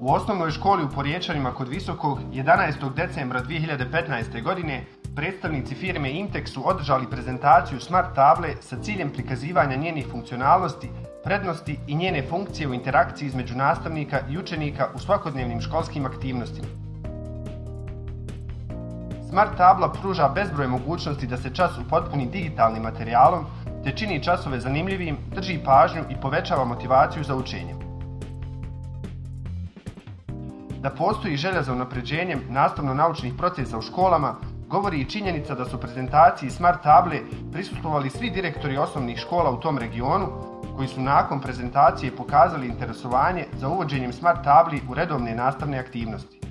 U osnovnoj školi u Porječanima kod Visokog 11. decembra 2015. godine predstavnici firme Intex su održali prezentaciju smart table sa ciljem prikazivanja njenih funkcionalnosti, prednosti i njene funkcije u interakciji između nastavnika i učenika u svakodnevnim školskim aktivnostima. Smart tabla pruža bezbroj mogućnosti da se čas upotpuni digitalnim materijalom, te čini časove zanimljivim, drži pažnju i povećava motivaciju za učenje. Da postoji želja za unapređenjem nastavno-naučnih procesa u školama, govori i činjenica da su prezentaciji smart table prisustvovali svi direktori osnovnih škola u tom regionu, koji su nakon prezentacije pokazali interesovanje za uvođenjem smart tabli u redovne nastavne aktivnosti.